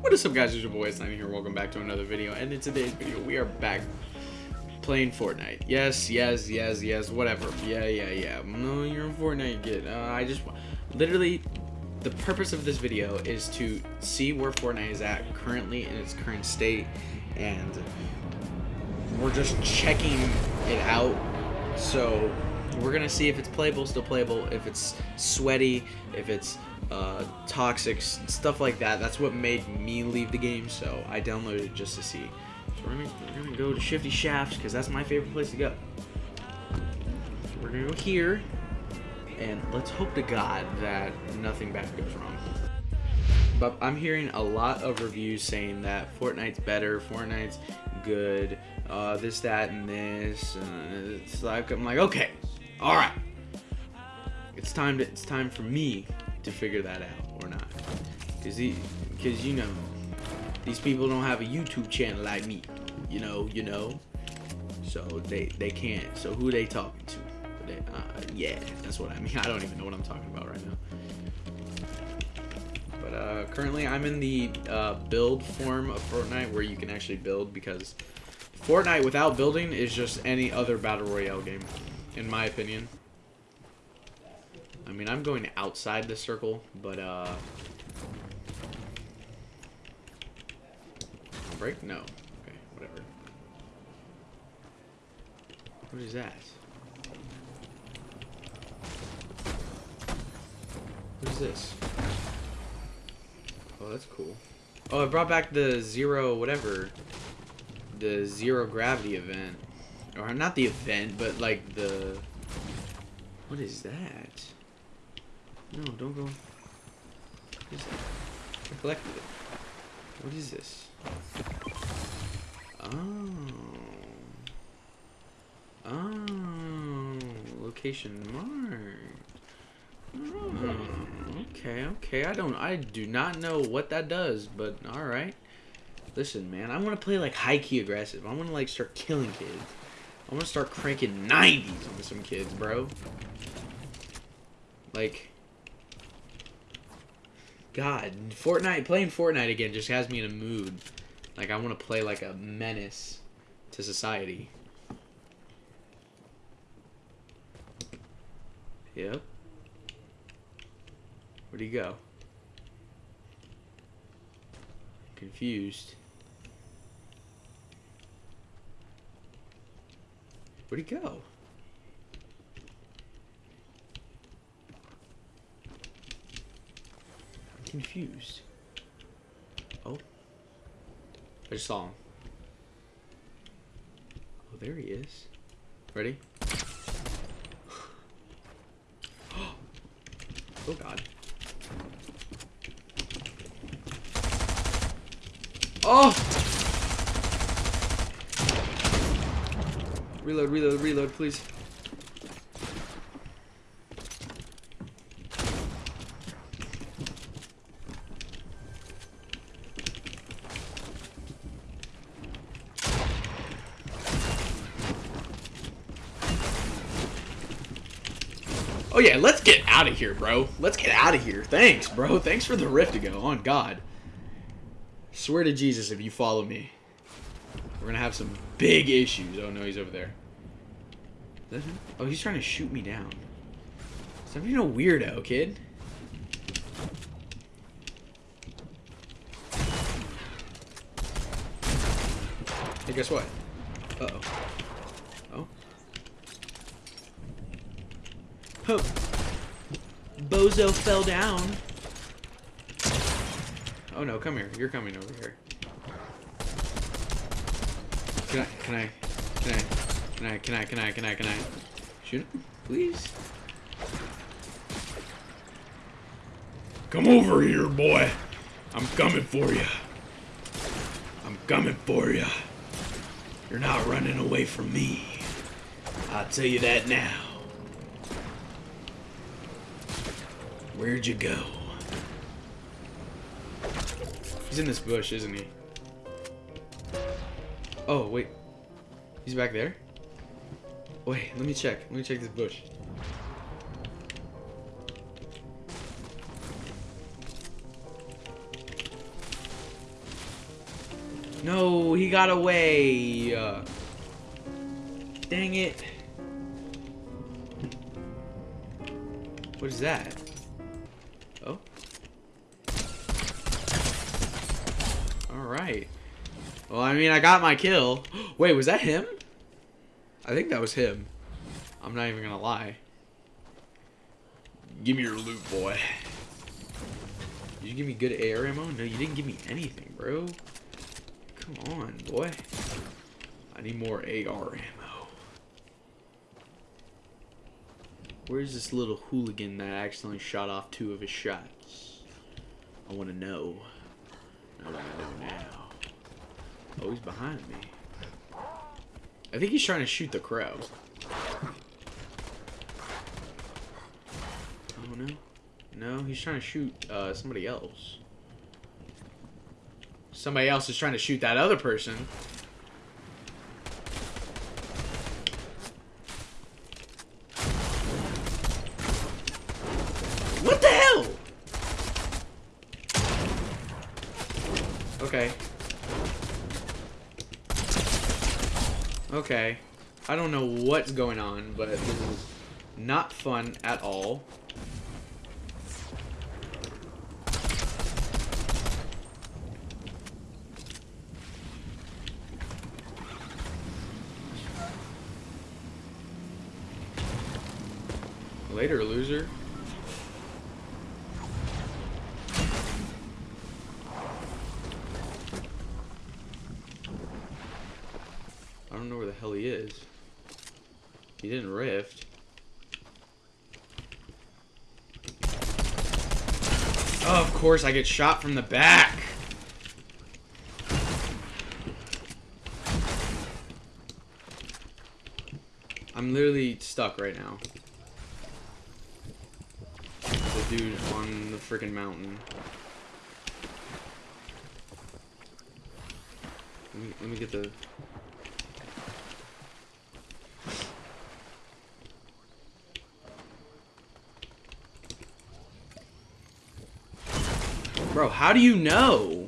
What is up guys, it's your boy Sniping here, welcome back to another video, and in today's video we are back playing Fortnite. Yes, yes, yes, yes, whatever. Yeah, yeah, yeah. No, you're in Fortnite, get. Uh, I just, literally, the purpose of this video is to see where Fortnite is at currently in its current state, and we're just checking it out, so we're gonna see if it's playable, still playable, if it's sweaty, if it's uh, toxic, stuff like that. That's what made me leave the game, so I downloaded it just to see. So we're gonna, we're gonna go to Shifty Shafts, because that's my favorite place to go. We're gonna go here, and let's hope to God that nothing bad goes wrong. But I'm hearing a lot of reviews saying that Fortnite's better, Fortnite's good, uh, this, that, and this. Uh, it's like I'm like, okay, all right. It's time to. It's time for me to figure that out or not. Cause he, cause you know, these people don't have a YouTube channel like me. You know, you know. So they they can't. So who they talking to? Uh, yeah, that's what I mean. I don't even know what I'm talking about right now. But uh, currently, I'm in the uh, build form of Fortnite where you can actually build because Fortnite without building is just any other battle royale game, in my opinion. I mean, I'm going outside the circle, but, uh... Break? No. Okay, whatever. What is that? What is this? Oh, that's cool. Oh, it brought back the zero whatever. The zero gravity event. Or not the event, but like the... What is that? No, don't go. I collected it. What is this? Oh. Oh. Location mark. Oh, hmm, okay, okay. I don't, I do not know what that does, but all right. Listen, man, I want to play like high key aggressive. I want to like start killing kids. I want to start cranking 90s on some kids, bro. Like, God, Fortnite, playing Fortnite again just has me in a mood. Like, I want to play like a menace to society. Yep. Where'd he go? Confused. Where'd he go? I'm confused. Oh. I just saw him. Oh, there he is. Ready? oh, God. Oh! Reload, reload, reload, please. Oh yeah, let's get out of here, bro. Let's get out of here. Thanks, bro. Thanks for the rift to go. On God. Swear to Jesus if you follow me. We're gonna have some big issues. Oh no, he's over there. Oh, he's trying to shoot me down. Stop being a weirdo, kid. Hey, guess what? Uh-oh. Oh. Bozo fell down. Oh no, come here. You're coming over here. Can I, can I, can I, can I, can I, can I, can I, can I, shoot him, please? Come over here, boy. I'm coming for you. I'm coming for you. You're not running away from me. I'll tell you that now. Where'd you go? He's in this bush, isn't he? Oh, wait. He's back there? Wait, let me check. Let me check this bush. No, he got away. Uh, dang it. What is that? Oh. Alright. Well, I mean, I got my kill. Wait, was that him? I think that was him. I'm not even gonna lie. Give me your loot, boy. Did you give me good AR ammo? No, you didn't give me anything, bro. Come on, boy. I need more AR ammo. Where's this little hooligan that accidentally shot off two of his shots? I want to know. I want to know now. Oh, he's behind me. I think he's trying to shoot the crow. Oh, no. No, he's trying to shoot uh, somebody else. Somebody else is trying to shoot that other person. What the hell? Okay. Okay. I don't know what's going on, but this is not fun at all. Later, loser. I don't know where the hell he is. He didn't rift. Oh, of course, I get shot from the back. I'm literally stuck right now. The dude on the freaking mountain. Let me, let me get the... Bro, how do you know?